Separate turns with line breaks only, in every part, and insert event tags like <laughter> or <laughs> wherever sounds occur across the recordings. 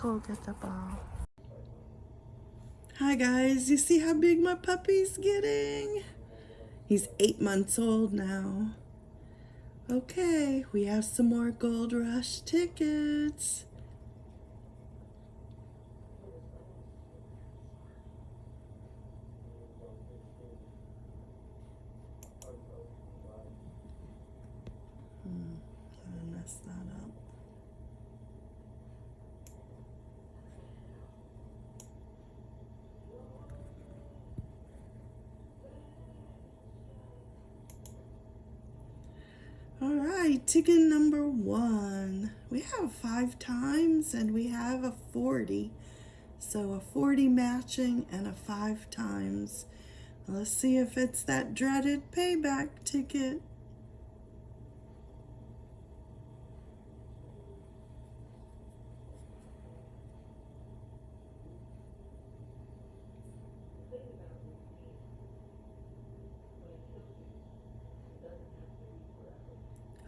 go get the ball.
Hi guys, you see how big my puppy's getting? He's eight months old now. Okay, we have some more Gold Rush tickets. Hmm, I messed that up. All right, ticket number one. We have five times and we have a 40. So a 40 matching and a five times. Let's see if it's that dreaded payback ticket.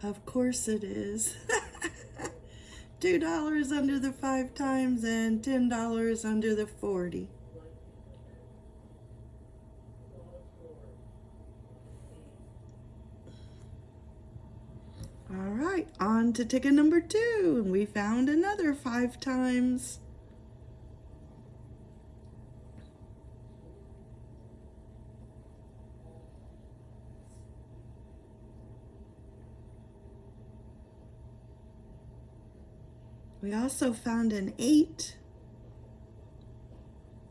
Of course it is. <laughs> $2 under the five times and $10 under the 40. All right, on to ticket number two. And we found another five times. We also found an eight.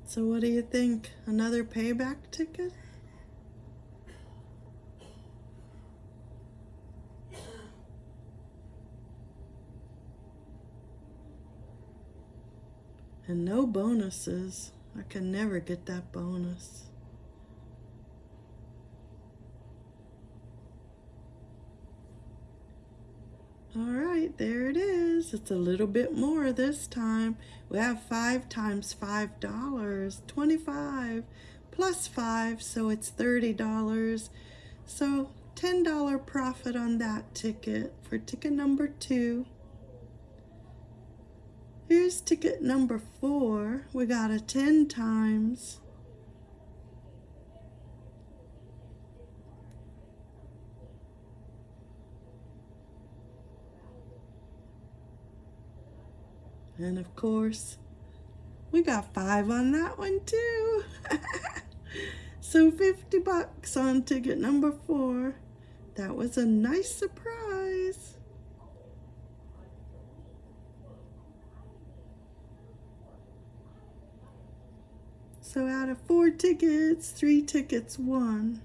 So what do you think? Another payback ticket? And no bonuses. I can never get that bonus. All right, there it is. It's a little bit more this time. We have five times five dollars, 25 plus five, so it's $30. So $10 profit on that ticket for ticket number two. Here's ticket number four. We got a 10 times. And of course, we got five on that one too. <laughs> so 50 bucks on ticket number four. That was a nice surprise. So out of four tickets, three tickets won.